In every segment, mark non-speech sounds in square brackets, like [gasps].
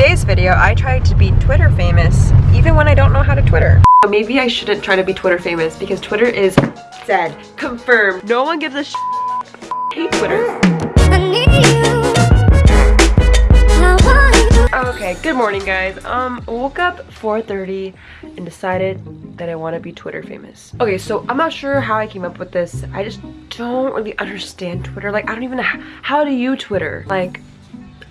today's video, I tried to be Twitter famous, even when I don't know how to Twitter. Maybe I shouldn't try to be Twitter famous because Twitter is dead. Confirmed. No one gives a sh hate Twitter. Okay, good morning guys. Um, woke up 4.30 and decided that I want to be Twitter famous. Okay, so I'm not sure how I came up with this. I just don't really understand Twitter. Like, I don't even know how, how do you Twitter? Like,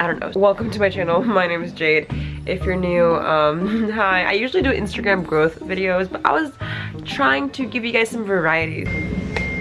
I don't know. Welcome to my channel. [laughs] My name is Jade. If you're new, um, [laughs] hi. I usually do Instagram growth videos, but I was trying to give you guys some variety.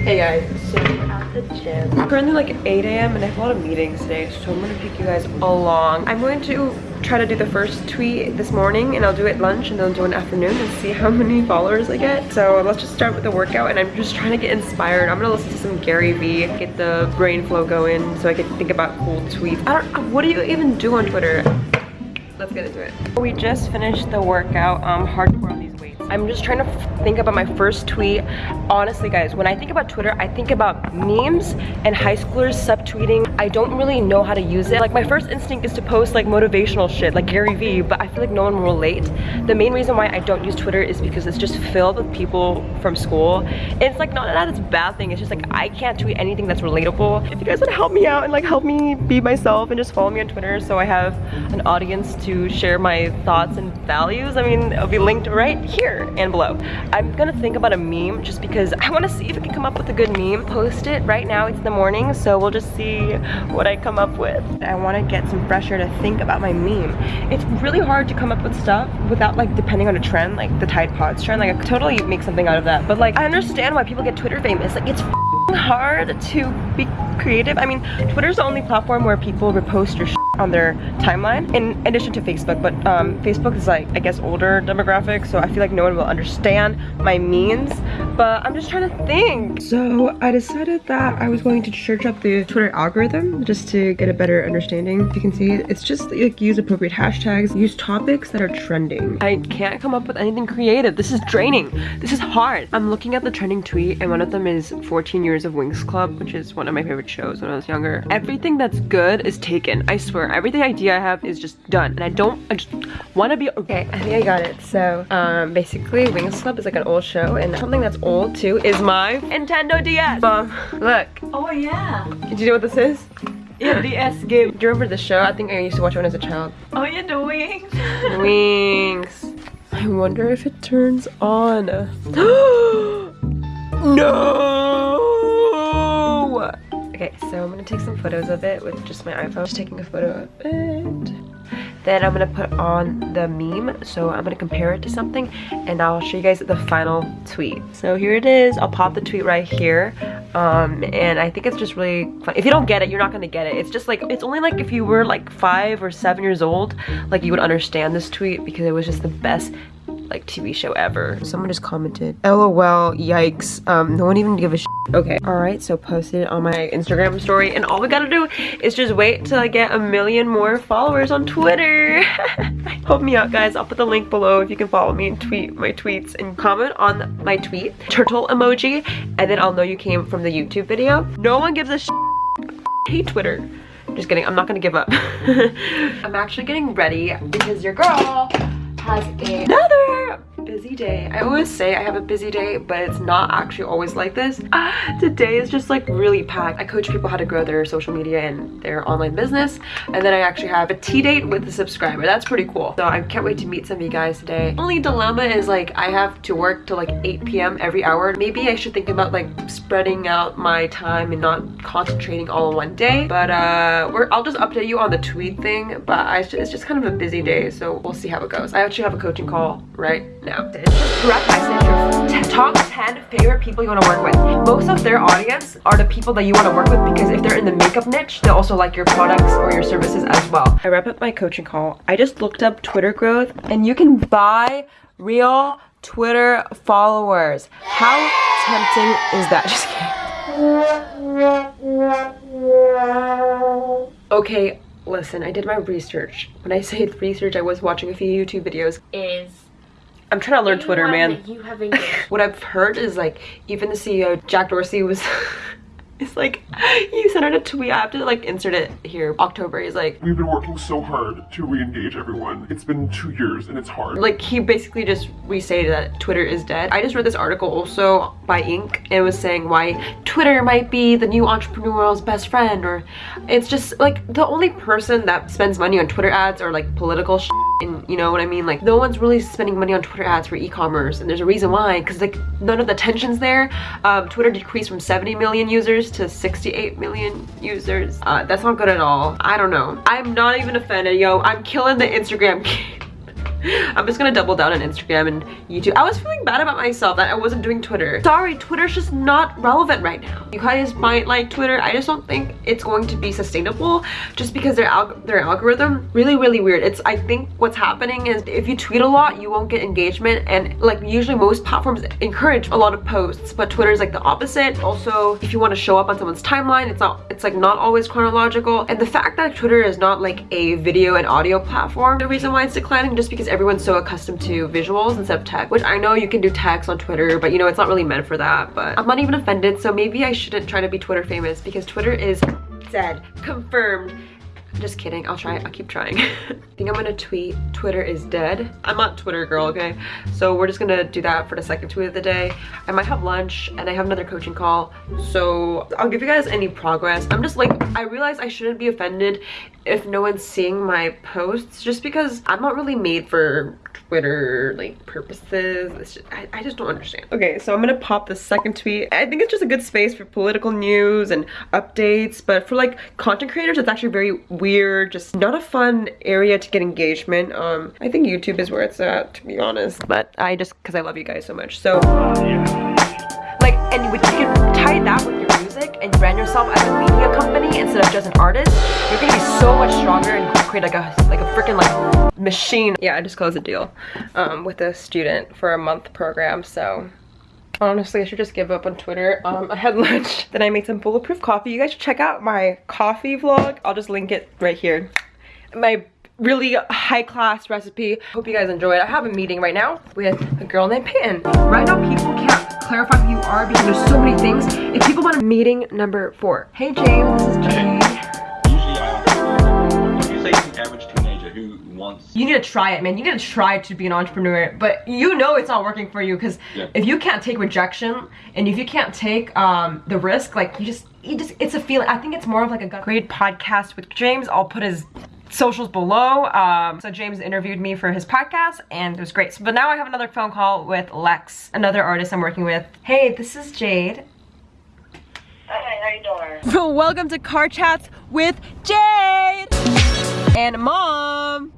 Hey guys, so we're at the gym. It's currently like 8 a.m. and I have a lot of meetings today, so I'm gonna take you guys along. I'm going to try to do the first tweet this morning and I'll do it lunch and then do an afternoon and see how [laughs] many followers I get. So let's just start with the workout and I'm just trying to get inspired. I'm gonna listen to some Gary Vee, get the brain flow going so I can think about cool tweets. I don't, what do you even do on Twitter? Let's get into it. We just finished the workout, um, hardcore on weights. I'm just trying to think about my first tweet. Honestly, guys, when I think about Twitter, I think about memes and high schoolers subtweeting. I don't really know how to use it. Like, my first instinct is to post, like, motivational shit, like Gary Vee, but I feel like no one will relate. The main reason why I don't use Twitter is because it's just filled with people from school. And it's, like, not that it's a bad thing. It's just, like, I can't tweet anything that's relatable. If you guys would help me out and, like, help me be myself and just follow me on Twitter so I have an audience to share my thoughts and values, I mean, it'll be linked right here and below. I'm gonna think about a meme just because [laughs] I wanna see if I can come up with a good meme. Post it right now, it's the morning, so we'll just see what I come up with. I wanna get some fresh air to think about my meme. It's really hard to come up with stuff without like depending on a trend, like the Tide Pods trend. Like I could totally make something out of that. But like, I understand why people get Twitter famous. Like it's hard to be creative. I mean, Twitter's the only platform where people repost your on their timeline in addition to Facebook but um, Facebook is like I guess older demographic so I feel like no one will understand my means but I'm just trying to think. So I decided that I was going to search up the Twitter algorithm just to get a better understanding. You can see it's just like use appropriate hashtags use topics that are trending. I can't come up with anything creative. This is draining. This is hard. I'm looking at the trending tweet and one of them is 14 years of Winx Club which is one of my favorite shows when I was younger. Everything that's good is taken I swear everything idea I have is just done and I don't I just want to be okay I think I got it so um basically Winx Club is like an old show and something that's old too is my Nintendo DS um look oh yeah do you know what this is yeah, DS game. Do you remember the show? I think I used to watch it when I was a child. Oh, yeah, the wings. [laughs] wings. I wonder if it turns on. [gasps] no! Okay, so I'm gonna take some photos of it with just my iPhone. Just taking a photo of it. Then I'm gonna put on the meme. So I'm gonna compare it to something and I'll show you guys the final tweet. So here it is. I'll pop the tweet right here. Um, and I think it's just really fun. If you don't get it, you're not gonna get it. It's just like, it's only like if you were like five or seven years old, like you would understand this tweet because it was just the best like TV show ever. Someone just commented, LOL, yikes. Um, no one even give a shit. Okay, all right, so posted it on my Instagram story and all we gotta do is just wait till I get a million more followers on Twitter. [laughs] Help me out, guys. I'll put the link below if you can follow me and tweet my tweets and comment on my tweet, turtle emoji, and then I'll know you came from the YouTube video. No one gives a shit. hate Twitter. Just kidding, I'm not gonna give up. [laughs] I'm actually getting ready because your girl has another busy day. I always say I have a busy day, but it's not actually always like this. [gasps] Today is just like really packed. I coach people how to grow their social media and their online business. And then I actually have a tea date with a subscriber. That's pretty cool. So I can't wait to meet some of you guys today. Only dilemma is like I have to work till like 8 p.m. every hour. Maybe I should think about like spreading out my time and not concentrating all in one day. But uh, we're, I'll just update you on the tweet thing. But I, it's just kind of a busy day. So we'll see how it goes. I actually have a coaching call right now now. Direct message top 10 favorite people you want to work with. Most of their audience are the people that you want to work with because if they're in the makeup niche, they'll also like your products or your services as well. I wrap up my coaching call. I just looked up Twitter growth and you can buy real Twitter followers. How tempting is that? [laughs] Just kidding. Okay, listen, I did my research. When I say [laughs] research, I was watching a few YouTube videos. Is I'm trying to learn Twitter, man. [laughs] what I've heard is like even the CEO Jack Dorsey was [laughs] It's like, you sent out a tweet, I have to like insert it here. October, he's like, We've been working so hard to re-engage everyone. It's been two years and it's hard. like he basically just restated that Twitter is dead. I just read this article also by Inc. It was saying why Twitter might be the new entrepreneur's best friend or it's just like the only person that spends money on Twitter ads or like political sh and you know what I mean? Like no one's really spending money on Twitter ads for e-commerce and there's a reason why because like none of the tension's there. Um, Twitter decreased from 70 million users to 68 million users. Uh, that's not good at all. I don't know. I'm not even offended, yo. I'm killing the Instagram. [laughs] I'm just gonna double down on Instagram and YouTube. I was feeling bad about myself that I wasn't doing Twitter. Sorry, Twitter's just not relevant right now. You guys might like Twitter. I just don't think it's going to be sustainable just because their alg their algorithm really really weird. It's I think what's happening is if you tweet a lot, you won't get engagement and like usually most platforms encourage a lot of posts, but Twitter is like the opposite. Also, if you want to show up on someone's timeline, it's not it's like not always chronological. And the fact that Twitter is not like a video and audio platform, the reason why it's declining just because everyone's so accustomed to visuals instead of text, which I know you can do text on Twitter, but you know, it's not really meant for that. But I'm not even offended, so maybe I shouldn't try to be Twitter famous because Twitter is dead, confirmed. I'm Just kidding, I'll try, I'll keep trying. [laughs] I think I'm gonna tweet, Twitter is dead. I'm not Twitter girl, okay? So we're just gonna do that for the second tweet of the day. I might have lunch and I have another coaching call. So I'll give you guys any progress. I'm just like, I realize I shouldn't be offended if no one's seeing my posts just because I'm not really made for Twitter like purposes. It's just, I, I just don't understand. Okay, so I'm gonna pop the second tweet. I think it's just a good space for political news and updates, but for like content creators, it's actually very weird, just not a fun area to get engagement. Um, I think YouTube is where it's at, to be honest. But I just, cause I love you guys so much. So, like, and you can tie that with your music and brand yourself as a media company instead of just an artist, you're gonna be so much stronger and create like a like a freaking like machine. Yeah, I just closed a deal um, with a student for a month program, so honestly, I should just give up on Twitter. Um, I had [laughs] lunch, then I made some bulletproof coffee. You guys should check out my coffee vlog. I'll just link it right here. My really high class recipe. Hope you guys enjoy it. I have a meeting right now with a girl named Peyton. Right now, people can't clarify who you are because there's so many things. If people want a meeting number four. Hey James, this is Jade. Usually I ask, if you say an average teenager who wants You need to try it, man. You need to try to be an entrepreneur, but you know it's not working for you because Yeah. if you can't take rejection and if you can't take um, the risk, like you just, you just, it's a feeling. I think it's more of like a gut. Great podcast with James. I'll put his socials below. Um, so James interviewed me for his podcast and it was great. So, but now I have another phone call with Lex, another artist I'm working with. Hey, this is Jade. Hi, how you doing? [laughs] Welcome to Car Chats with Jade and Mom.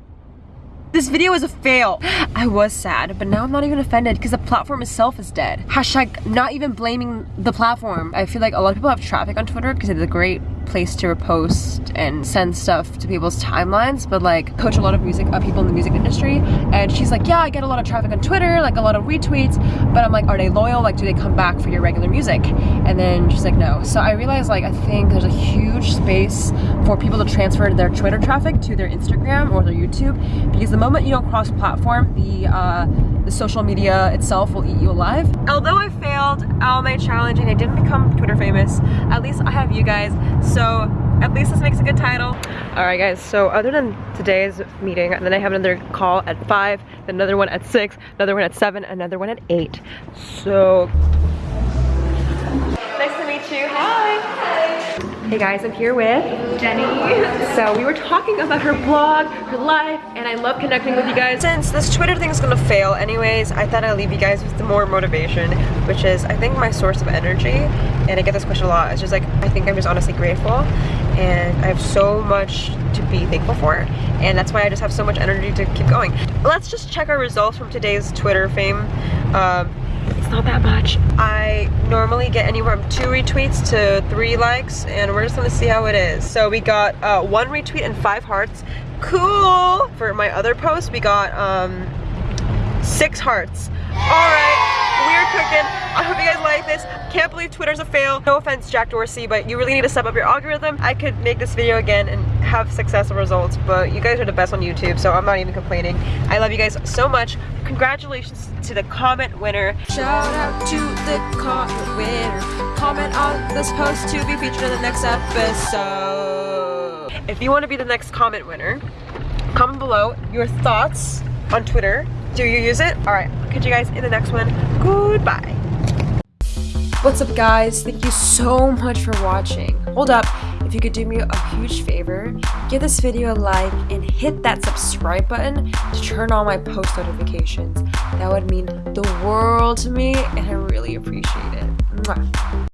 This video is a fail. I was sad, but now I'm not even offended because the platform itself is dead. Hashtag not even blaming the platform. I feel like a lot of people have traffic on Twitter because it's a great place to repost and send stuff to people's timelines but like coach a lot of music uh, people in the music industry. And she's like yeah I get a lot of traffic on Twitter like a lot of retweets. But I'm like are they loyal? Like do they come back for your regular music? And then she's like no. So I realized like I think there's a huge space for people to transfer their Twitter traffic to their Instagram or their YouTube because the moment you don't cross platform the uh, the social media itself will eat you alive. Although I failed All my Challenge and I didn't become Twitter famous, at least I have you guys, so at least this makes a good title. Alright guys, so other than today's meeting, and then I have another call at 5, then another one at 6, another one at 7, another one at 8. So... Nice to meet you, hi! Hey guys, I'm here with Jenny. So we were talking about her blog, her life, and I love connecting with you guys. Since this Twitter thing is gonna fail anyways, I thought I'd leave you guys with the more motivation, which is I think my source of energy, and I get this question a lot, it's just like, I think I'm just honestly grateful, and I have so much to be thankful for, and that's why I just have so much energy to keep going. Let's just check our results from today's Twitter fame. Um, not that much. I normally get anywhere from two retweets to three likes and we're just gonna see how it is. So we got uh, one retweet and five hearts. Cool! For my other post, we got um, six hearts. All right, cooking. I hope you guys like this. Can't believe Twitter's a fail. No offense, Jack Dorsey, but you really need to step up your algorithm. I could make this video again and have successful results, but you guys are the best on YouTube, so I'm not even complaining. I love you guys so much. Congratulations to the comment winner. Shout out to the comment winner. Comment on this post to be featured in the next episode. If you want to be the next comment winner, comment below your thoughts on Twitter. Do you use it? Alright, I'll catch you guys in the next one. Goodbye. What's up guys? Thank you so much for watching. Hold up, if you could do me a huge favor, give this video a like and hit that subscribe button to turn on my post notifications. That would mean the world to me and I really appreciate it. Mwah.